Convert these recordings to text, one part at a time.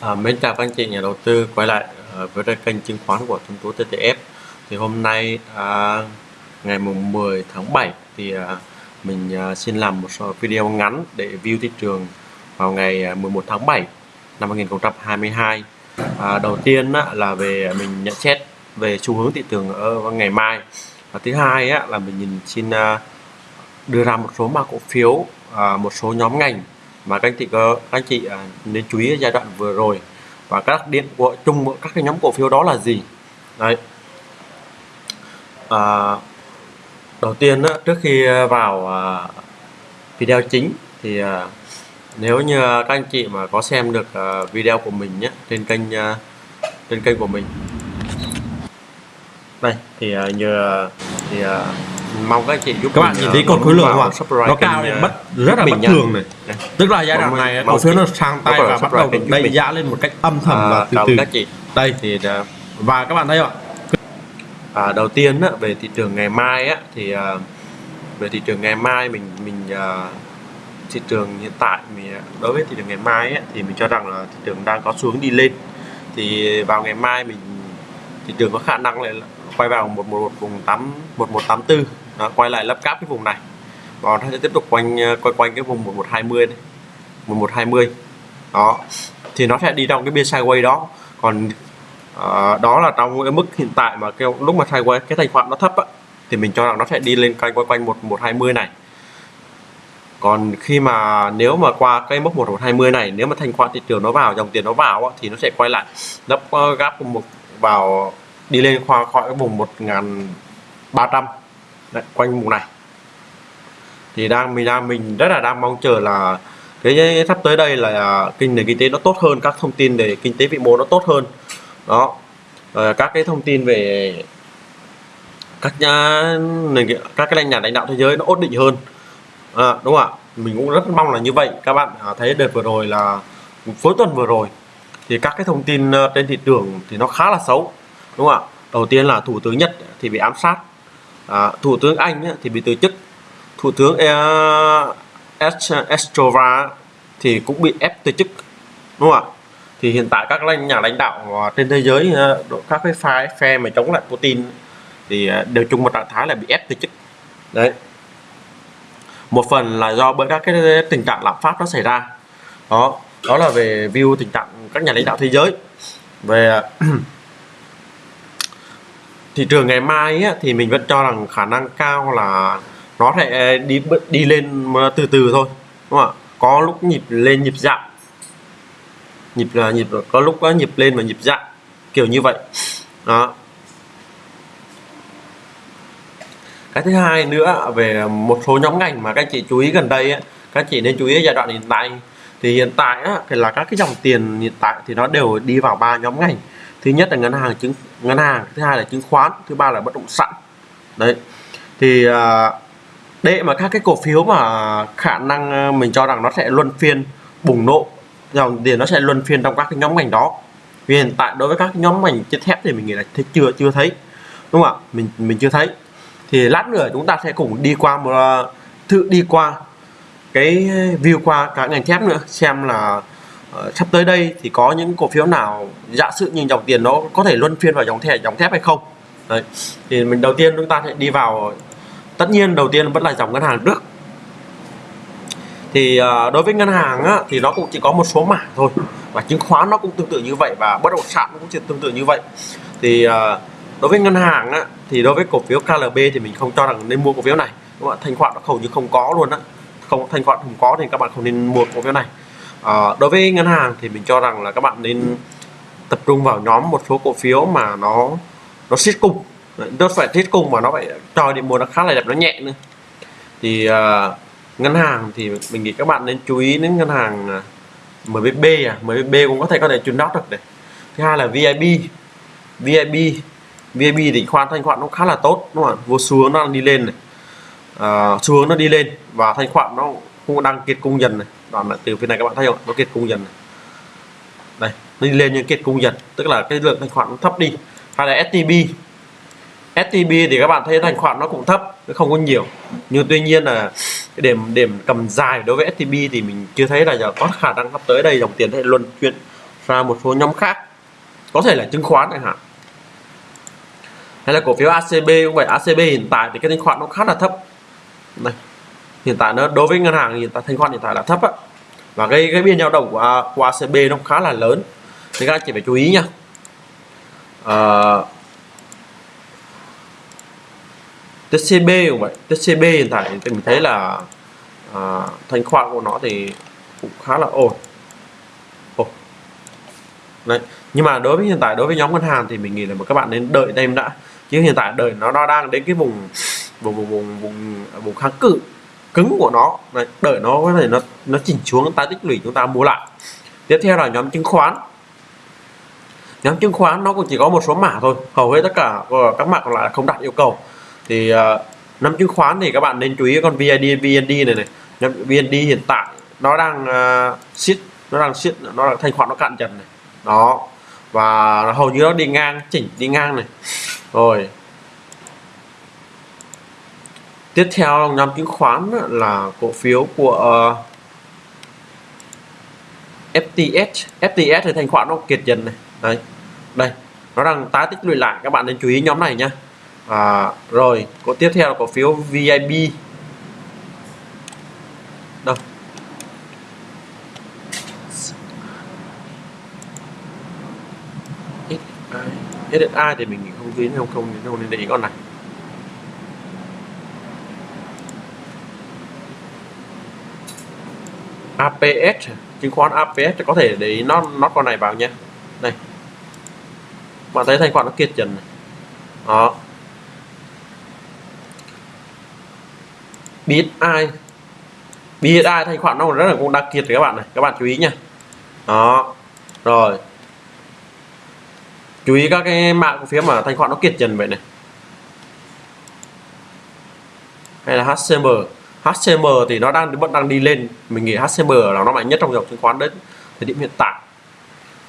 À, mến chào các anh chị nhà đầu tư quay lại à, với kênh chứng khoán của thông Tú TTF thì hôm nay à, ngày mùng 10 tháng 7 thì à, mình à, xin làm một số video ngắn để view thị trường vào ngày à, 11 tháng 7 năm 2022 à, đầu tiên á, là về mình nhận xét về xu hướng thị trường ở ngày mai. Và thứ hai á, là mình nhìn xin à, đưa ra một số mã cổ phiếu à, một số nhóm ngành mà các anh chị có các anh chị à, nên chú ý giai đoạn vừa rồi và các điểm của chung của các cái nhóm cổ phiếu đó là gì? Đấy. À, đầu tiên đó, trước khi vào à, video chính thì à, nếu như các anh chị mà có xem được video của mình nhé trên kênh trên kênh của mình. Đây thì nhờ thì mong các chị giúp các bạn nhìn thấy con khối lượng không ạ? Nó cao lên bất rất là bất thường này. Tức là giai đoạn này cổ phiếu nó sang tay và bắt đầu đẩy giá lên một cách âm thầm à, và từ. từ các chị. Đây. Thì à, và các bạn thấy không ạ? à, đầu tiên á, về thị trường ngày mai á, thì à, về thị trường ngày mai mình mình à, thị trường hiện tại mình đối với thị trường ngày mai á, thì mình cho rằng là thị trường đang có xuống đi lên. Thì vào ngày mai mình thị trường có khả năng là quay vào một một vùng tám một một tám tư. Đó, quay lại lắp cáp cái vùng này. Và nó sẽ tiếp tục quanh ờ, quay quanh cái vùng 1120 này 1120 đó thì nó sẽ đi trong cái biên sideways đó. Còn uh, đó là trong cái mức hiện tại mà cái lúc mà sideways cái thanh khoản nó thấp á, thì mình cho rằng nó sẽ đi lên quanh quanh quanh 1120 này. Còn khi mà nếu mà qua cái mức 1120 này nếu mà thanh khoản thị trường nó vào dòng tiền nó vào á, thì nó sẽ quay lại. Lắp gáp một vào đi lên khoa khỏi cái vùng 1300 Đấy, quanh vùng này. Thì đang mình đang mình rất là đang mong chờ là cái sắp tới đây là à, kinh nền kinh tế nó tốt hơn các thông tin về kinh tế vĩ mô nó tốt hơn. Đó. Rồi các cái thông tin về các nhà nền các cái nhà lãnh đạo thế giới nó ổn định hơn. À, đúng không ạ? Mình cũng rất mong là như vậy. Các bạn à, thấy đợt vừa rồi là cuối tuần vừa rồi thì các cái thông tin ờ, trên thị trường thì nó khá là xấu đúng không ạ? Đầu tiên là thủ tướng Nhật thì bị ám sát. À, thủ tướng anh thì bị từ chức. Thủ tướng à, Estrova thì cũng bị ép từ chức. Đúng không ạ? Thì hiện tại các nhà lãnh đạo trên thế giới à, các cái phe phe mà chống lại Putin thì à, đều chung một trạng thái là bị ép từ chức. Đấy. Một phần là do bởi các cái tình trạng lạm phát nó xảy ra. Đó. Đó là về view tình trạng các nhà lãnh đạo thế giới. Về thị trường ngày mai ấy, thì mình vẫn cho rằng khả năng cao là nó sẽ đi đi lên từ từ thôi đúng không ạ? Có lúc nhịp lên nhịp giảm. Nhịp là nhịp có lúc có nhịp lên và nhịp giảm. Kiểu như vậy. Đó. Cái thứ hai nữa về một số nhóm ngành mà các chị chú ý gần đây ấy, các chị nên chú ý giai đoạn hiện tại. Thì hiện tại á, thì là các cái dòng tiền hiện tại thì nó đều đi vào ba nhóm ngành thứ nhất là ngân hàng chứng ngân hàng thứ hai là chứng khoán thứ ba là bất động sản. Đấy. Thì à, để mà các cái cổ phiếu mà khả năng à, mình cho rằng nó sẽ luân phiên bùng nổ dòng tiền nó sẽ luân phiên trong các cái nhóm ngành đó. Vì hiện tại đối với các nhóm ngành chất thép thì mình nghĩ là thấy chưa chưa thấy. Đúng không ạ? Mình mình chưa thấy. Thì lát nữa chúng ta sẽ cùng đi qua một à, thử đi qua cái view qua cả ngành thép nữa xem là uh, sắp tới đây thì có những cổ phiếu nào giả sử như dòng tiền nó có thể luân phiên vào dòng thẻ dòng thép hay không? Đấy. thì mình đầu tiên chúng ta sẽ đi vào tất nhiên đầu tiên vẫn là dòng ngân hàng trước thì uh, đối với ngân hàng á, thì nó cũng chỉ có một số mảng thôi và chứng khoán nó cũng tương tự như vậy và bất động sản cũng tương tự như vậy. Thì uh, đối với ngân hàng á, thì đối với cổ phiếu KLB thì mình không cho rằng nên mua cổ phiếu này. Đúng không? thanh khoản nó hầu như không có luôn á. Không thanh khoản không có thì các bạn không nên mua cổ phiếu này à, đối với ngân hàng thì mình cho rằng là các bạn nên tập trung vào nhóm một số cổ phiếu mà nó nó siết cung nó phải siết cung mà nó phải cho điểm mua nó khá là đẹp nó nhẹ nữa. Thì à, ngân hàng thì mình nghĩ các bạn nên chú ý đến ngân hàng ờ, MBB à. MBB cũng có thể có thể chuyển đáp được này. Thứ hai là VIB VIB VIB thì khoan thanh khoản nó khá là tốt đúng không ạ? Vô xuống nó đi lên này. À, xuống nó đi lên và thanh khoản nó cũng đang kiệt cung dần này đoạn là từ phía này các bạn thấy không? Nó kiệt cung dần này. đây, nó đi lên nhưng kiệt cung dần, tức là cái lượng thanh khoản nó thấp đi. Hay là STB STB thì các bạn thấy thanh khoản nó cũng thấp, nó không có nhiều. Nhưng tuy nhiên là cái điểm điểm cầm dài đối với STB thì mình chưa thấy là giờ có khả năng sắp tới đây dòng tiền sẽ luân chuyển ra một số nhóm khác. Có thể là chứng khoán chẳng hạn. Hay là cổ phiếu ACB cũng vậy. ACB hiện tại thì cái thanh khoản nó khá là thấp. Này hiện tại nó đối với ngân hàng hiện tại thanh khoản hiện tại là thấp á. Và cái cái biên dao động của, của ACB nó khá là lớn. Thì các anh chị phải chú ý nha. À, TCB cũng vậy. TCB hiện tại thì mình thấy là à, thanh khoản của nó thì cũng khá là ổn. Ồ. Đấy. nhưng mà đối với hiện tại đối với nhóm ngân hàng thì mình nghĩ là các bạn nên đợi thêm đã. Chứ hiện tại đợi nó nó đang đến cái vùng vùng vùng vùng vùng, vùng kháng cự cứng của nó. Đấy. đợi nó có thể nó nó chỉnh xuống ta tích lũy chúng ta mua lại. Tiếp theo là nhóm chứng khoán. Nhóm chứng khoán nó cũng chỉ có một số mã thôi. Hầu hết tất cả ờ, các mã còn lại không đặt yêu cầu. Thì ờ, uh, nhóm chứng khoán thì các bạn nên chú ý con VID VND này này. Nhóm VND hiện tại nó đang ờ, uh, siết nó đang siết nó đang thanh khoản nó cạn dần này. Đó. Và hầu như nó đi ngang chỉnh đi ngang này. Rồi tiếp theo nhóm chứng khoán là cổ phiếu của ờ, FTS FTS thì thanh khoản nó kiệt dần này. Đấy đây nó đang tái tích lũy lại các bạn nên chú ý nhóm này nhá. À, rồi có tiếp theo là cổ phiếu VIB đâu? SSI thì mình không biết không không nên để ý con này. APS chứng khoán APS có thể để nó nó con này vào nhé đây. Bạn thấy thanh khoản nó kiệt trần này. Đó. Biết ai biết ai thanh khoản nó rất là cũng đặc kiệt các bạn này. Các bạn chú ý nha. Đó. Rồi. Chú ý các cái mạng cổ phiếu mà thanh khoản nó kiệt trần vậy này. Hay là HCM HCM thì nó đang vẫn đang đi lên. Mình nghĩ HCM là nó mạnh nhất trong dòng chứng khoán đến thời điểm hiện tại.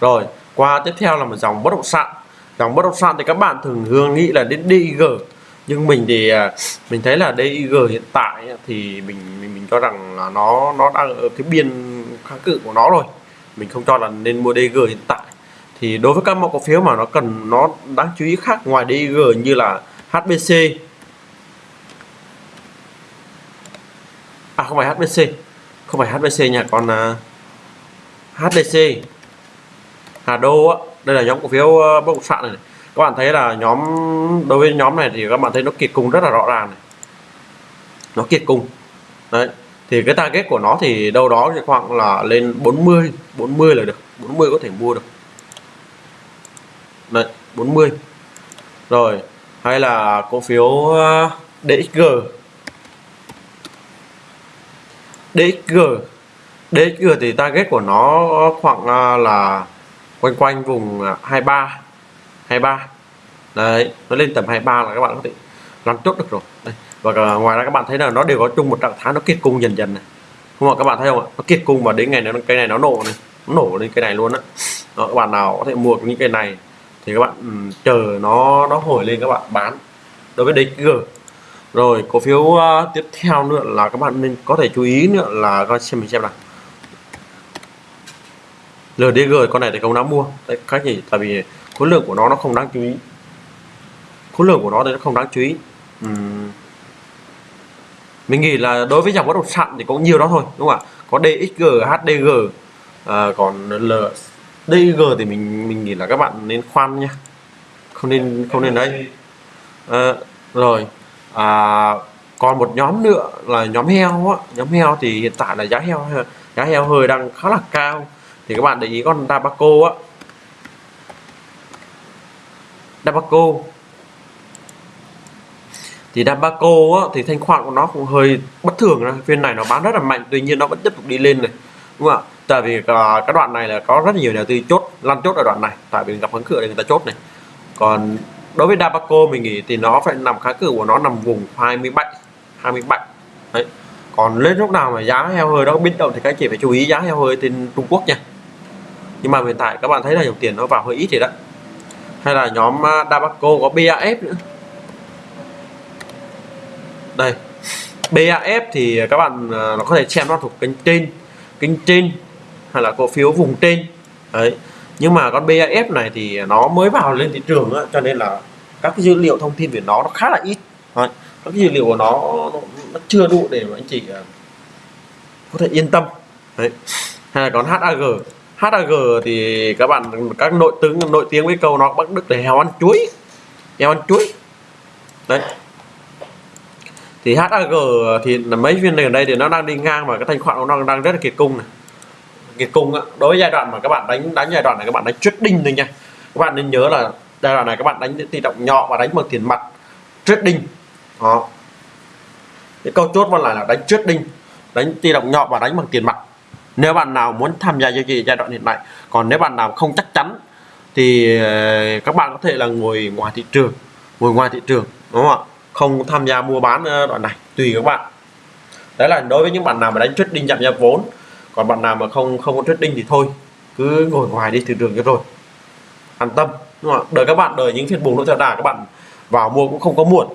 Rồi qua tiếp theo là một dòng bất động sản. Dòng bất động sản thì các bạn thường thường nghĩ là đến DIG nhưng mình thì à, mình thấy là DIG hiện tại thì mình mình, mình cho rằng là nó nó đang ở cái biên kháng cự của nó rồi. Mình không cho là nên mua DIG hiện tại. Thì đối với các mẫu cổ phiếu mà nó cần nó đáng chú ý khác ngoài DIG như là HBC không phải HBC không phải HBC nha còn à, uh, HDC Hà Đô á đây là nhóm cổ phiếu uh, bất động sản này, này. Các bạn thấy là nhóm đối với nhóm này thì các bạn thấy nó kiệt cung rất là rõ ràng này. Nó kiệt cung. Đấy thì cái target của nó thì đâu đó thì khoảng là lên 40 40 là được 40 có thể mua được. Đấy 40 rồi hay là cổ phiếu ờ, DXG DXG DXG thì target của nó khoảng à, là quanh quanh vùng à, 23 23 đấy nó lên tầm 23 là các bạn có thể làm chốt được rồi. Đây. và ngoài ra các bạn thấy là nó đều có chung một trạng thái nó kiệt cung dần dần này. Không ạ? Các bạn thấy không ạ? Nó kiệt cung và đến ngày này cây này nó nổ này nó nổ lên cây này luôn á. Đó. các bạn nào có thể mua những cây này thì các bạn um, chờ nó nó hồi lên các bạn bán. Đối với DXG rồi cổ phiếu uh, tiếp theo nữa là các bạn nên có thể chú ý nữa là coi xem mình xem nào. LDG con này thì không đáng mua. Đấy cách gì? Tại vì khối lượng của nó nó không đáng chú ý. Khối lượng của nó thì nó không đáng chú ý. Uhm. mình nghĩ là đối với dòng bất động sản thì cũng nhiều đó thôi đúng không ạ? Có DXG HDG à, ờ, còn L DG thì mình mình nghĩ là các bạn nên khoan nha. Không nên không nên đấy. À, rồi à, còn một nhóm nữa là nhóm heo á. Nhóm heo thì hiện tại là giá heo giá heo hơi đang khá là cao. Thì các bạn để ý con Dabaco á. Dabaco. Thì Dabaco á, thì thanh khoản của nó cũng hơi bất thường rồi. phiên này nó bán rất là mạnh tuy nhiên nó vẫn tiếp tục đi lên này. Đúng không ạ? Tại vì uh, cái đoạn này là có rất nhiều nhà tư chốt lăn chốt ở đoạn này. Tại vì gặp kháng cự để người ta chốt này. Còn đối với Dabaco mình nghĩ thì nó phải nằm kháng cự của nó nằm vùng 27 27 đấy. Còn lên lúc nào mà giá heo hơi đó, biến động thì các chị phải chú ý, giá heo hơi trên Trung Quốc nha. Nhưng mà hiện tại các bạn thấy là dòng tiền nó vào hơi ít thì đó. Hay là nhóm à, Dabaco có BAF nữa. Đây. BAF thì các bạn à, nó có thể xem nó thuộc kênh trên kênh trên, hay là cổ phiếu vùng trên. Đấy nhưng mà con BAF này thì nó mới vào lên thị trường á, cho nên là các cái dữ liệu thông tin về nó nó khá là ít. Đấy. các cái dữ liệu của nó, nó nó chưa đủ để mà anh chị à, có thể yên tâm. Đấy. hay là còn HAG HAG thì các bạn các nội tướng nội tiếng với câu nó bắt đức để heo ăn chuối. Heo ăn chuối. Đấy. Thì HAG thì mấy viên này ở đây thì nó đang đi ngang và cái thanh khoản nó đang rất là kiệt cung này cái cung á, đối với giai đoạn mà các bạn đánh đánh giai đoạn này các bạn đánh trading thôi nha. Các bạn nên nhớ là giai đoạn này các bạn đánh tỷ động nhỏ và đánh bằng tiền mặt trading đó. Cái câu chốt vẫn là là đánh trading đánh tỷ động nhỏ và đánh bằng tiền mặt. Nếu bạn nào muốn tham gia giao dịch giai đoạn hiện tại, còn nếu bạn nào không chắc chắn, thì ờ, các bạn có thể là ngồi ngoài thị trường, ngồi ngoài thị trường, đúng không ạ? Không tham gia mua bán ờ, đoạn này, tùy các bạn. Đấy là đối với những bạn nào mà đánh trading giảm giá vốn còn bạn nào mà không không có trading thì thôi cứ ngồi ngoài đi thị trường cho rồi. An tâm đúng không ạ? Đợi các bạn đợi những phiên bùng nó theo đà các bạn vào mua cũng không có muộn.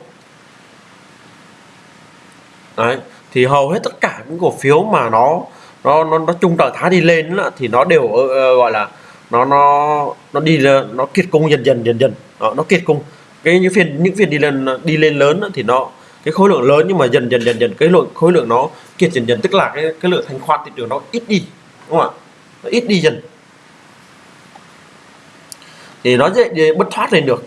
Đấy thì hầu hết tất cả những cổ phiếu mà nó nó nó, nó chung trạng thái đi lên đó, thì nó đều uh, gọi là nó nó nó đi nó kiệt cung dần dần dần dần. Đó, nó kiệt cung. Cái những phiên những phiên đi lên đi lên lớn đó, thì nó cái khối lượng lớn nhưng mà dần dần dần dần cái lượng khối lượng nó kiệt dần dần tức là cái cái lượng thanh khoản thị trường nó ít đi đúng không ạ? Nó ít đi dần. Thì nó dễ bất thoát lên được.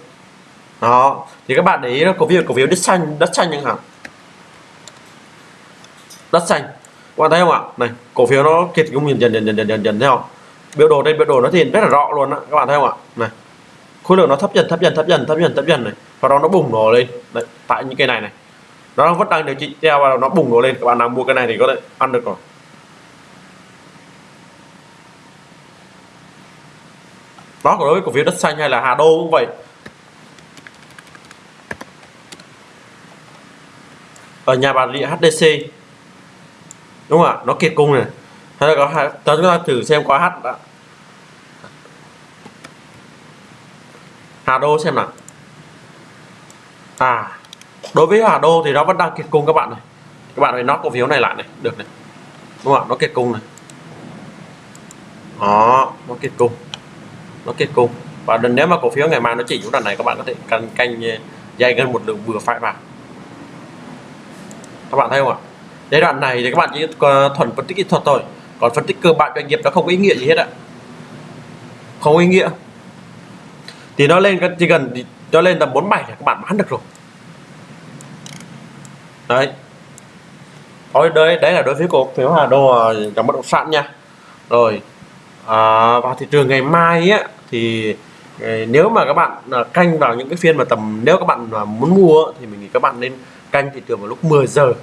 Đó thì các bạn để ý cổ phiếu cổ phiếu đất xanh đất xanh chẳng hạn. Đất xanh. Các bạn thấy không ạ? Này cổ phiếu nó kiệt cũng dần dần dần dần dần dần dần thấy không? Biểu đồ đây biểu đồ nó thì rất là rõ luôn á các bạn thấy không ạ? Này khối lượng nó thấp dần thấp dần thấp dần thấp dần thấp dần này. Và đó nó bùng nổ lên. Đấy, tại những cái này này nó vẫn đang điều trị theo và nó bùng nổ lên. Các bạn nào mua cái này thì có thể ăn được rồi. Đó đối với cổ phiếu đất xanh hay là Hà Đô cũng vậy. Ở nhà bà địa HDC đúng không ạ? Nó kiệt cung này. Hay là có hai chúng ta thử xem qua H đã. Hà Đô xem nào. À đối với Hà Đô thì nó vẫn đang kiệt cung các bạn này. Các bạn phải nó cổ phiếu này lại này. Được này. Đúng không ạ? Nó kiệt cung này. Đó, nó kiệt cung. Nó kiệt cung. Và nếu mà cổ phiếu ngày mai nó chỉ xuống đoạn này, các bạn có thể canh canh ờ, dây gần một lượng vừa phải vào. Các bạn thấy không ạ? Giai đoạn này thì các bạn chỉ thuần phân tích kỹ thuật thôi. Còn phân tích cơ bản doanh nghiệp nó không có ý nghĩa gì hết ạ. Không có ý nghĩa. Thì nó lên chỉ gần cho lên tầm 47 thì các bạn bán được rồi đấy. Thôi đấy đấy là đối với cổ phiếu Hà Đô à, trong bất động sản nha. Rồi à, vào thị trường ngày mai á thì ờ, nếu mà các bạn à, canh vào những cái phiên mà tầm nếu các bạn à, muốn mua thì mình nghĩ các bạn nên canh thị trường vào lúc 10 giờ.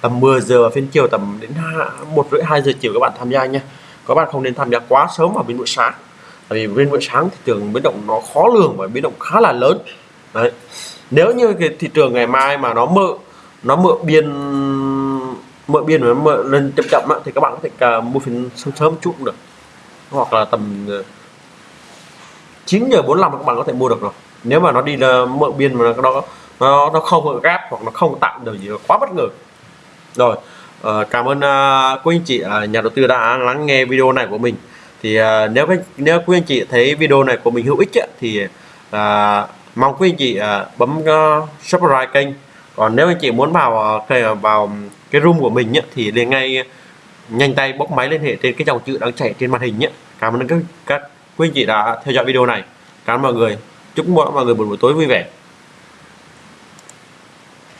Tầm 10 giờ phiên chiều tầm đến một rưỡi hai giờ chiều các bạn tham gia nha. Các bạn không nên tham gia quá sớm vào bên buổi sáng. Tại vì bên buổi sáng thị trường biến động nó khó lường và biến động khá là lớn. Đấy. Nếu như cái thị trường ngày mai mà nó mơ nó mượn biên mượn biên nó mượn lên chậm chậm thì các bạn có thể cả mua phiên sớm sớm chút cũng được. Hoặc là tầm ờ, 9 giờ 45 các bạn có thể mua được rồi. Nếu mà nó đi là mượn biên mà nó nó nó không gáp hoặc nó không tạo được gì quá bất ngờ. Rồi uh, cảm ơn uh, quý anh chị uh, nhà đầu tư đã lắng nghe video này của mình. Thì uh, nếu nếu quý anh chị thấy video này của mình hữu ích ấy, thì uh, mong quý anh chị uh, bấm uh, subscribe kênh còn nếu anh chị muốn vào ờ, ờ, vào cái room của mình ấy, thì liền ngay nhanh tay bóc máy liên hệ trên cái dòng chữ đang chạy trên màn hình nhé cảm ơn các các quý anh chị đã theo dõi video này. Cảm ơn mọi người. Chúc mọi người một buổi tối vui vẻ.